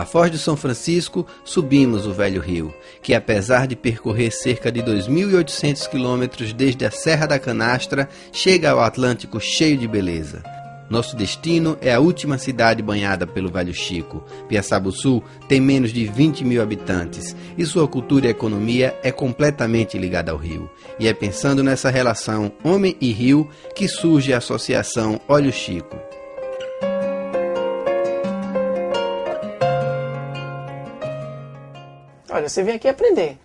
Pela Foz do São Francisco, subimos o velho rio, que apesar de percorrer cerca de 2.800 quilômetros desde a Serra da Canastra, chega ao Atlântico cheio de beleza. Nosso destino é a última cidade banhada pelo Velho Chico. Piaçabuçu tem menos de 20 mil habitantes e sua cultura e economia é completamente ligada ao rio. E é pensando nessa relação homem e rio que surge a associação Olho Chico. Olha, você vem aqui aprender.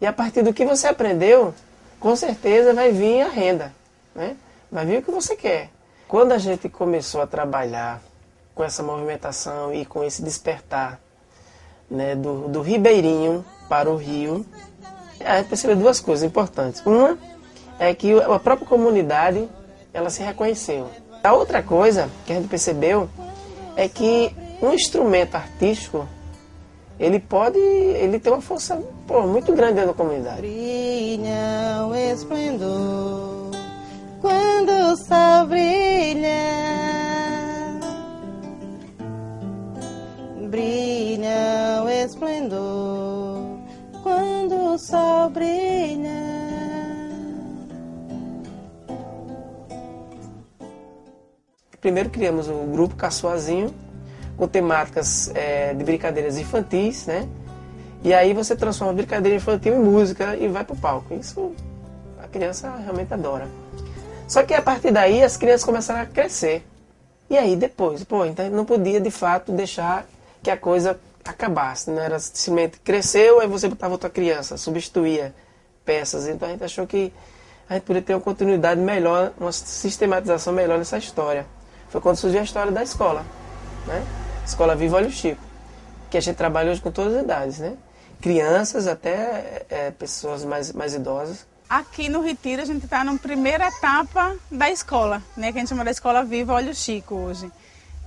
E a partir do que você aprendeu, com certeza vai vir a renda. Né? Vai vir o que você quer. Quando a gente começou a trabalhar com essa movimentação e com esse despertar né, do, do ribeirinho para o rio, a gente percebeu duas coisas importantes. Uma é que a própria comunidade ela se reconheceu. A outra coisa que a gente percebeu é que um instrumento artístico ele pode, ele tem uma força pô, muito grande dentro da comunidade. Brilha o esplendor quando o sol brilha, brilha o esplendor quando o sol brilha. Primeiro criamos o grupo Caçoazinho, com temáticas é, de brincadeiras infantis, né? E aí você transforma a brincadeira infantil em música e vai pro palco. Isso a criança realmente adora. Só que a partir daí as crianças começaram a crescer. E aí depois, pô, então não podia de fato deixar que a coisa acabasse. Não era simplesmente cresceu, aí você botava outra criança, substituía peças. Então a gente achou que a gente poderia ter uma continuidade melhor, uma sistematização melhor nessa história. Foi quando surgiu a história da escola, né? Escola Viva Olho Chico, que a gente trabalha hoje com todas as idades, né? Crianças até é, pessoas mais, mais idosas. Aqui no Retiro a gente está na primeira etapa da escola, né, que a gente chama da Escola Viva Olho Chico hoje.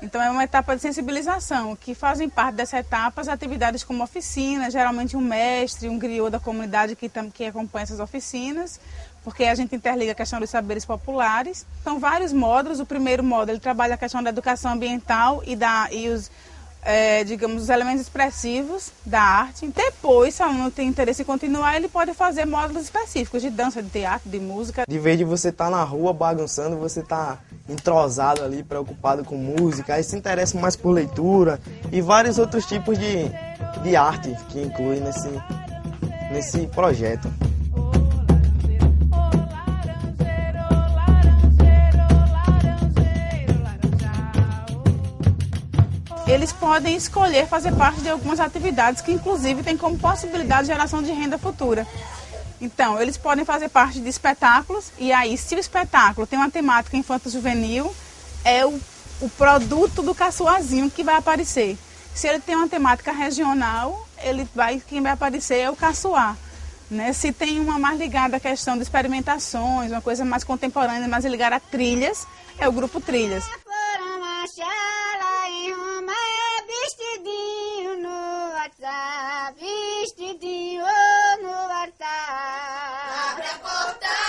Então é uma etapa de sensibilização, que fazem parte dessa etapa as atividades como oficina, geralmente um mestre, um griot da comunidade que, que acompanha essas oficinas, porque a gente interliga a questão dos saberes populares. São vários módulos, o primeiro módulo ele trabalha a questão da educação ambiental e, da, e os é, digamos, os elementos expressivos da arte. Depois, se o aluno tem interesse em continuar, ele pode fazer módulos específicos de dança, de teatro, de música. De vez de você estar tá na rua bagunçando, você está entrosado ali, preocupado com música, aí se interessa mais por leitura e vários outros tipos de, de arte que inclui nesse, nesse projeto. Eles podem escolher fazer parte de algumas atividades que, inclusive, têm como possibilidade de geração de renda futura. Então, eles podem fazer parte de espetáculos, e aí, se o espetáculo tem uma temática infanto-juvenil, é o, o produto do caçoazinho que vai aparecer. Se ele tem uma temática regional, ele vai, quem vai aparecer é o caçoar. Né? Se tem uma mais ligada à questão de experimentações, uma coisa mais contemporânea, mais ligada a trilhas, é o grupo Trilhas. Abre a porta,